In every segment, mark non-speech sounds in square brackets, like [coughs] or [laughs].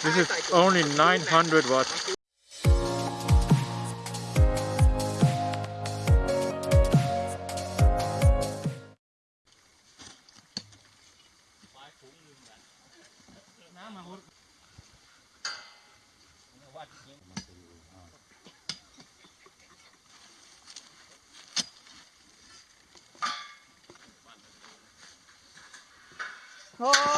This is only 900 watts. Ồ.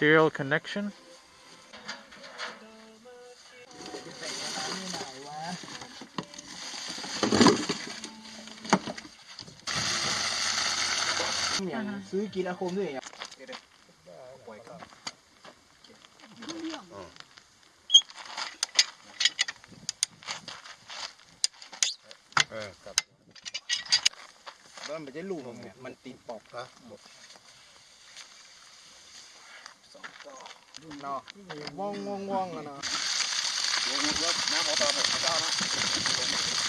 serial connection ซื้อกินอาคมด้วยเนี่ยเออครับแล้วมันจะลูกมันติดปอกนะ เนาะว่องว่องว่องอะเนาะ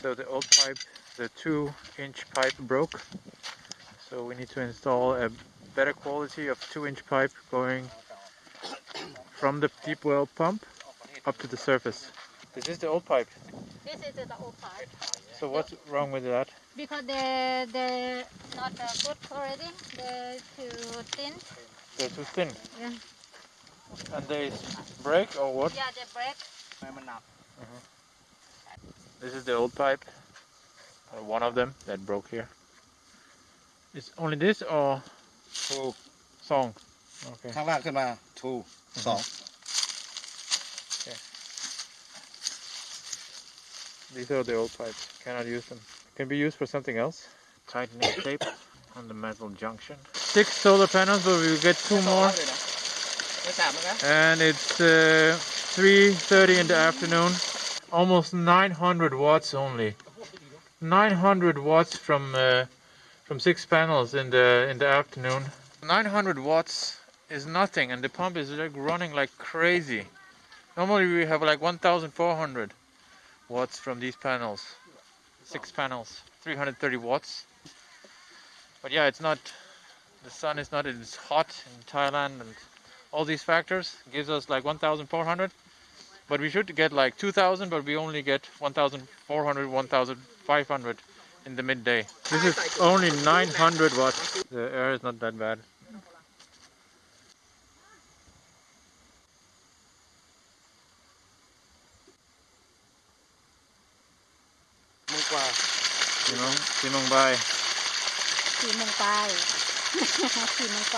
So the old pipe, the two inch pipe broke. So we need to install a better quality of two inch pipe going from the deep well pump up to the surface. This is the old pipe. This is the old part So what's wrong with that? because they they not uh, good quality they too thin They're too thin. Yeah. And they break or what? yeah they break ทำไมมันหนัก This is the old pipe. Uh, one of them that broke here. It's only this or ถูก song? Okay. ข้างล่างขึ้นมาถูกสอง These are the old pipes. Cannot use them. Can be used for something else. Tightening [coughs] tape on the metal junction. Six solar panels, but we'll get two more. And it's uh, 3.30 in the afternoon. Almost 900 watts only. 900 watts from uh, from six panels in the in the afternoon. 900 watts is nothing and the pump is like running like crazy. Normally we have like 1400 watts from these panels. Six panels, 330 watts. But yeah, it's not, the sun is not, it's hot in Thailand and all these factors gives us like 1,400 but we should get like 2,000 but we only get 1,400 1,500 in the midday this is only 900 watts the air is not that bad Simong Bai. Simong Bai. Simong Bai. [laughs]